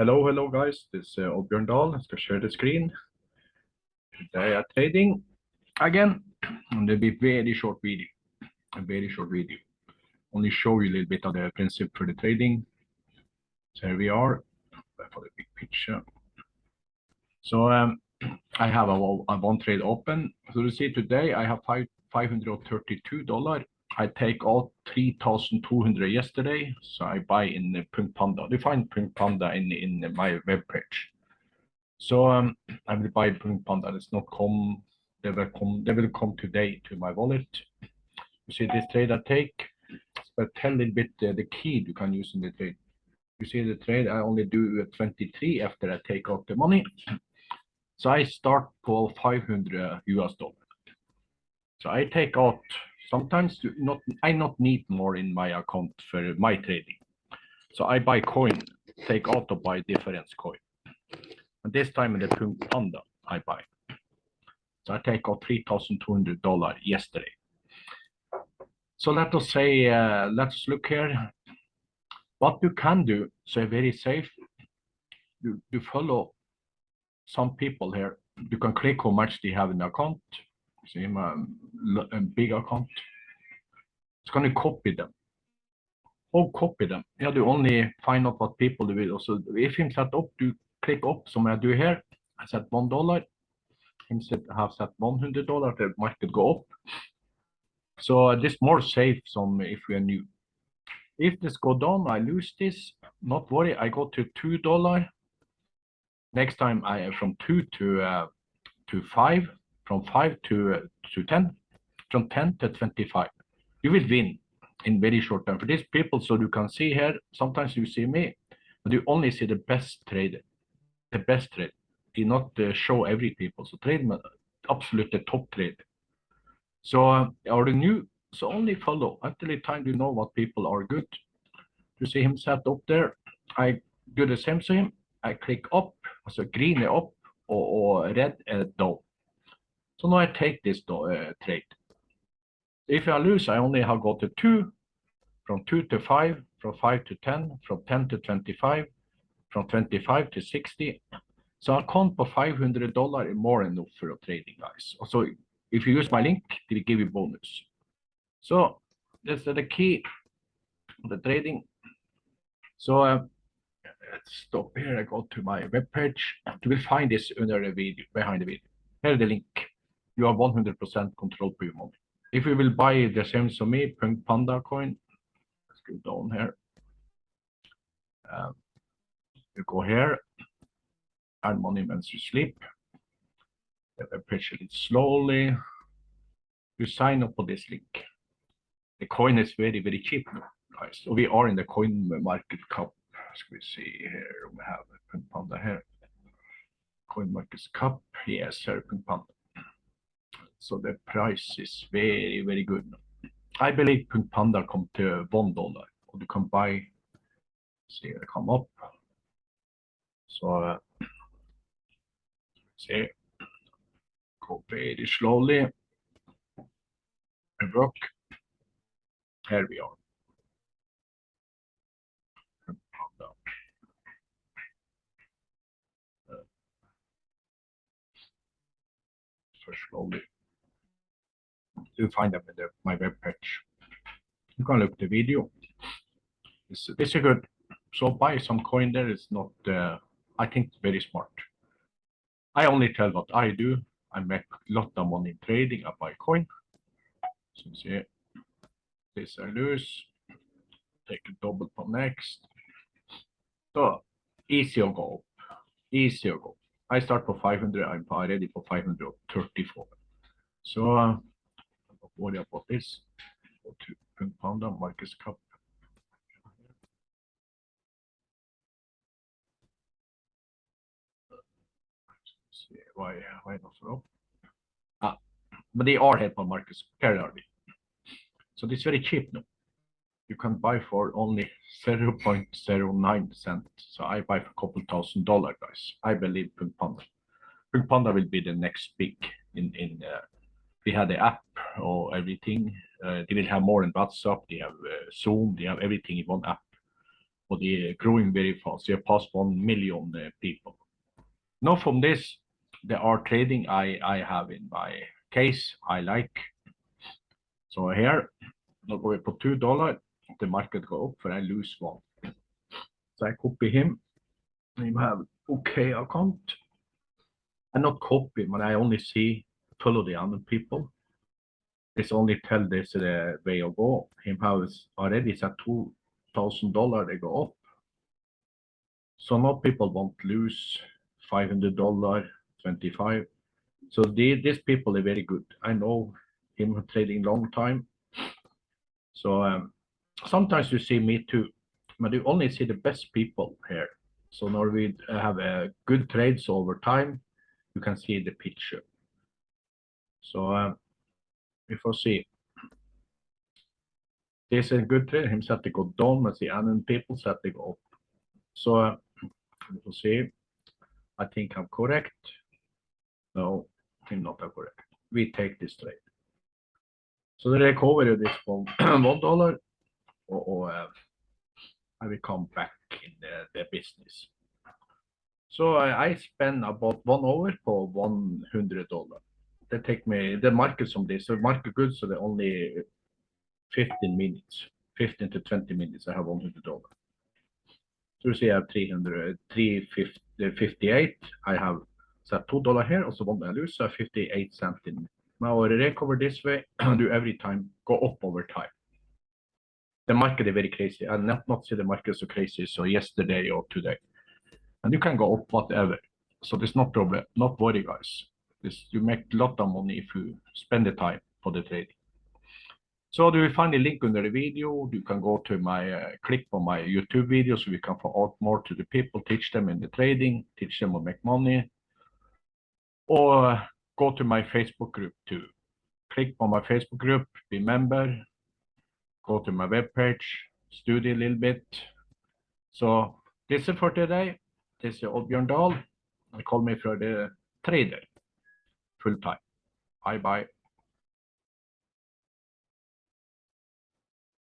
Hello, hello guys. This is uh, Oddbjørn Dahl. I skal share the screen. Today I'm trading again. And it'll be very short video. A very short video. Only show you a little bit of the principle for the trading. So here we are. For the big picture. So um, I have a, a one trade open. So you see today I have five five hundred thirty-two dollar. I take out three thousand two hundred yesterday, so I buy in the Punk Panda. You find Punk Panda in in my web page. So um, I will buy Punk Panda. It's not come. They will come. They will come today to my wallet. You see this trade I take. But tell a little bit uh, the key you can use in the trade. You see the trade I only do 23 after I take out the money. So I start for 500 US dollar. So I take out sometimes not I not need more in my account for my trading. So I buy coin, take out to buy difference coin. And this time in the Panda I buy. So I take out three thousand two hundred dollar yesterday. So let us say uh, let's look here. What you can do, so very safe. You you follow some people here. You can click how much they have in the account. See my big account. It's going to copy them. How copy them? Yeah, you only find out what people do will. So if him set up, you click up som er I do here. I set one dollar. Him set have set one hundred dollar. The market go up. So this more safe some if we are new. If this go down, I lose this. Not worry. I go to two dollar next time I from two to uh, to five, from five to uh, to ten, from ten to twenty-five. You will win in very short time. For these people, so you can see here. Sometimes you see me, but you only see the best trader, the best trade. Do not uh, show every people. So trade absolute the top trader. So uh, are you new? So only follow until the time you know what people are good. You see him set up there. I do the same to him. I click up so green opp, og, og red er down. So now I take this uh, trade. If I lose, I only have got to 2, from 2 to 5, from 5 to 10, from 10 to 25, from 25 to 60. So I count for $500 more enough for trading, guys. So if you use my link, will give you bonus. So that's the key, the trading. So uh, let's stop here. I go to my web page. You will find this under the video, behind the video. Here the link. You have 100% control per your money. If you will buy the same as me, Punk Panda coin, let's go down here. Um, you go here, add money when you sleep. Page it slowly. You sign up for this link. The coin is very, very cheap now, guys. So we are in the coin market cap Ska vi see here. We have Punk Panda here. CoinMarketCap. Yes, here Punk Panda. So the price is very, very good. I believe Panda come to one dollar. You can buy. See it come up. So uh, see, go very slowly. And work. Here we are. slowly. You find them in the, my web page. You can look the video. It's, this is good. So buy some coin there is not, uh, I think, very smart. I only tell what I do. I make a lot of money trading. I buy coin. So see, this I lose. Take a double for next. So easy to go. Easy to go. I start for 500. I'm already for 534. So uh, worry about this. To Marcus Cup. See why why not so? Ah, but they are help Marcus Carrardi. So this is very cheap now. You can buy for only 0.09 cent. So I buy for a couple thousand dollar, guys. I believe Punk Panda. Punk Panda will be the next big in in. Uh, we have the app or everything. They will have more in WhatsApp. They have uh, Zoom. They have everything in one app. but they're growing very fast. They have passed 1 million uh, people. Now from this, there are trading I, I have in my case I like. So here, now we put two dollar, the market go up, and I lose one. So I copy him. Him have okay account. I not copy, but I only see follow the other people. This only tell this the way of go. Him has already set two thousand dollar they go up. So now people won't lose five hundred dollar, twenty five. So the, these people are very good. I know him trading long time. So um, sometimes you see me too, but you only see the best people here. So now we have a good trades over time. You can see the picture. So um, if I see this is a good trade, him set to go down, but the other people set to go up. So uh, we'll see. I think I'm correct. No, I'm not correct. We take this trade. So the recovery of this from one dollar, or, or uh, I will come back in the, the business. So I, I spend about one hour for one hundred dollar. They take me the market from this. So market goods, so they're only 15 minutes, 15 to 20 minutes. I have one hundred dollar. So you see I have 300, 358. I have two dollar here, also one I lose, so 58 cent in. Now I recover this way, and do every time go up over time. The market is very crazy. I not not see the market so crazy. So yesterday or today, and you can go up whatever. So there's no problem. Not worry, guys. This you make a lot of money if you spend the time for the trading. So do you find the link under the video? You can go to my uh, click on my YouTube video so we can out more to the people, teach them in the trading, teach them to make money. Or go to my Facebook group too. Click on my Facebook group, be member, go to my webpage, study a little bit. So this is for today. This is Oddbjørn Dahl. I call me for the trader full time. Bye bye.